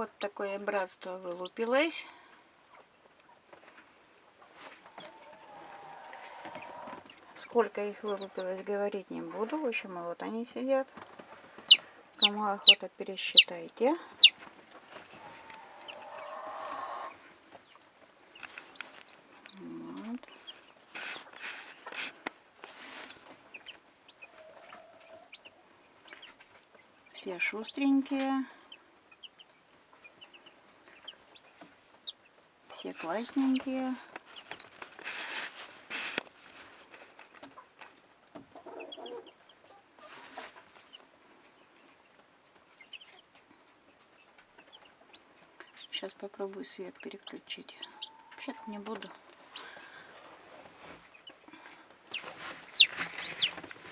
Вот такое братство вылупилось. Сколько их вылупилось, говорить не буду. В общем, вот они сидят. Кому охота, пересчитайте. Вот. Все шустренькие. Все классненькие. Сейчас попробую свет переключить. Вообще-то не буду.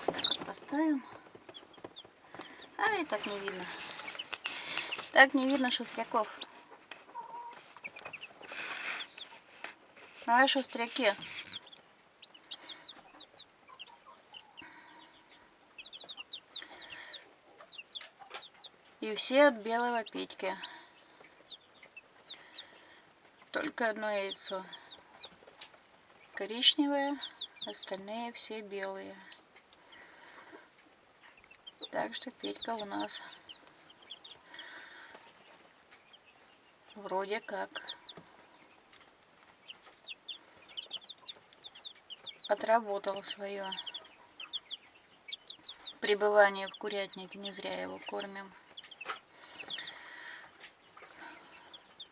Так поставим. А и так не видно. Так не видно шустряков. А шустряки. И все от белого Петьки. Только одно яйцо коричневое, остальные все белые. Так что Петька у нас вроде как отработал свое пребывание в курятнике. Не зря его кормим.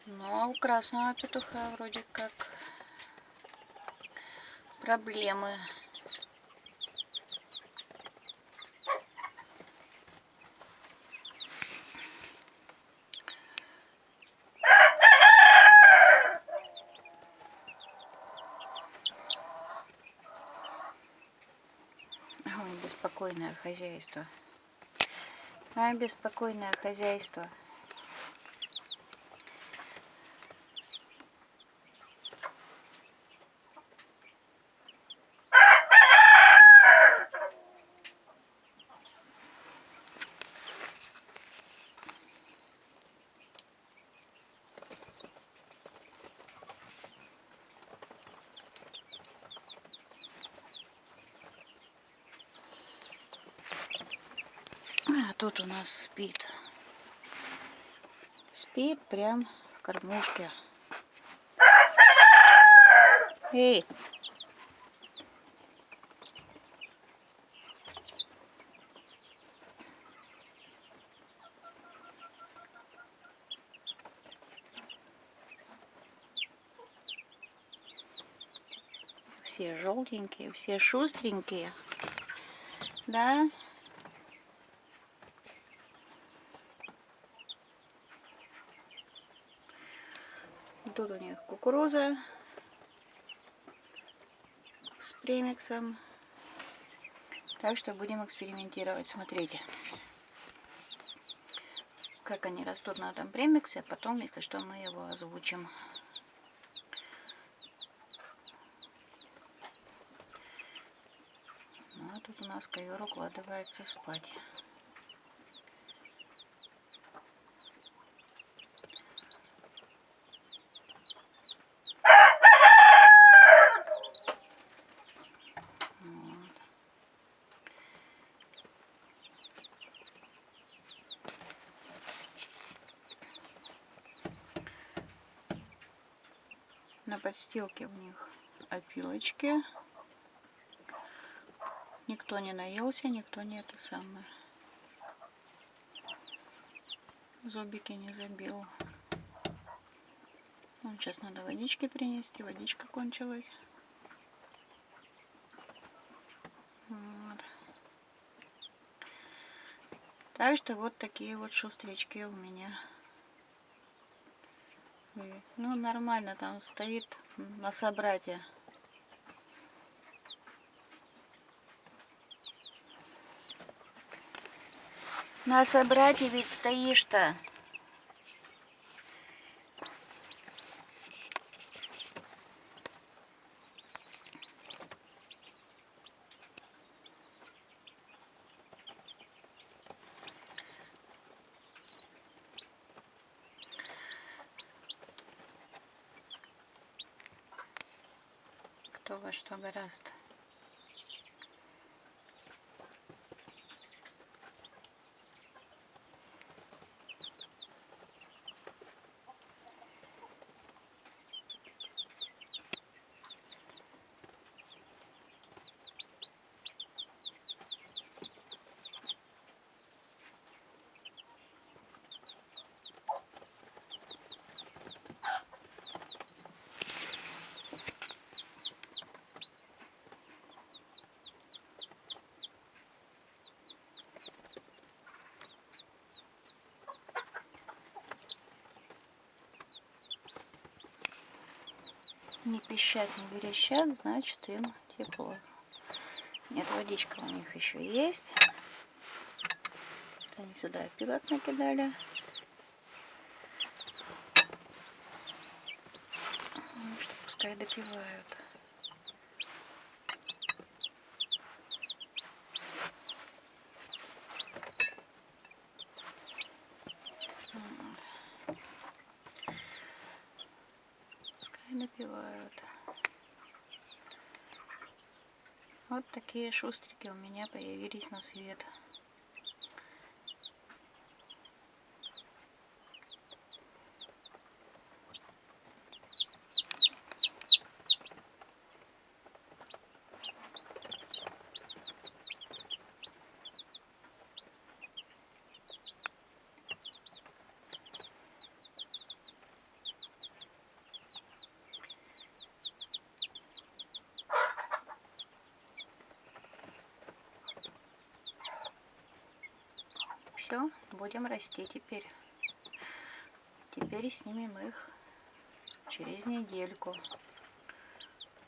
Но у красного петуха вроде как проблемы. Беспокойное хозяйство. А, беспокойное хозяйство. Тут у нас спит. Спит прям в кормушке. Эй! Все желтенькие, все шустренькие. Да? Тут у них кукуруза с премиксом. Так что будем экспериментировать. Смотрите, как они растут на этом премиксе. Потом, если что, мы его озвучим. Ну, а тут у нас ковер укладывается спать. Вот. На подстилке у них опилочки. Никто не наелся, никто не это самое. Зубики не забил. Вон, сейчас надо водички принести. Водичка кончилась. Вот. Так что вот такие вот шустрячки у меня. Ну, нормально там стоит на собратье. На собратье ведь стоишь-то. Кто во что гораздо. Не пищат, не верещат, значит им тепло. Нет, водичка у них еще есть. Они сюда опилок накидали. Ну, что пускай допивают. Напивают. Вот такие шустрики у меня появились на свет. Все, будем расти теперь. Теперь снимем их через недельку.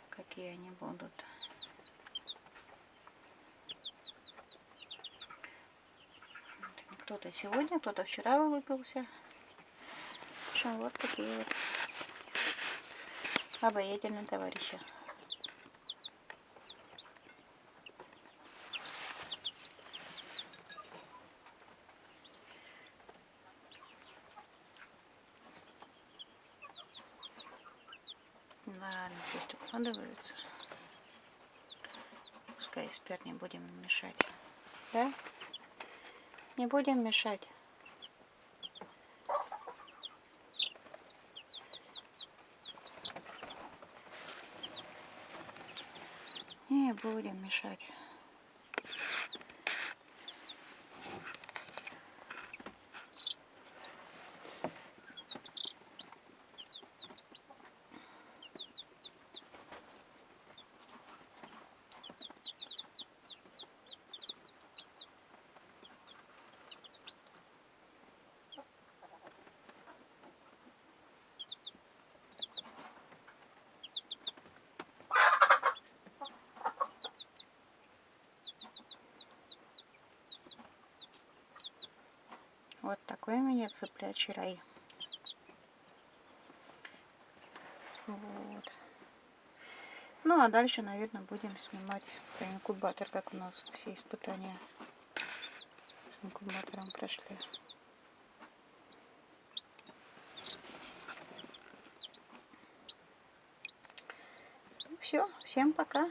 Какие они будут. Кто-то сегодня, кто-то вчера улыбился. В общем, вот такие вот обаятельные товарищи. Ладно, пусть укладываются. Пускай спят, не будем мешать. Да? Не будем мешать. Не будем мешать. Вот такой у меня цыплячий рай. Вот. Ну, а дальше, наверное, будем снимать про инкубатор, как у нас все испытания с инкубатором прошли. Ну, все, всем пока.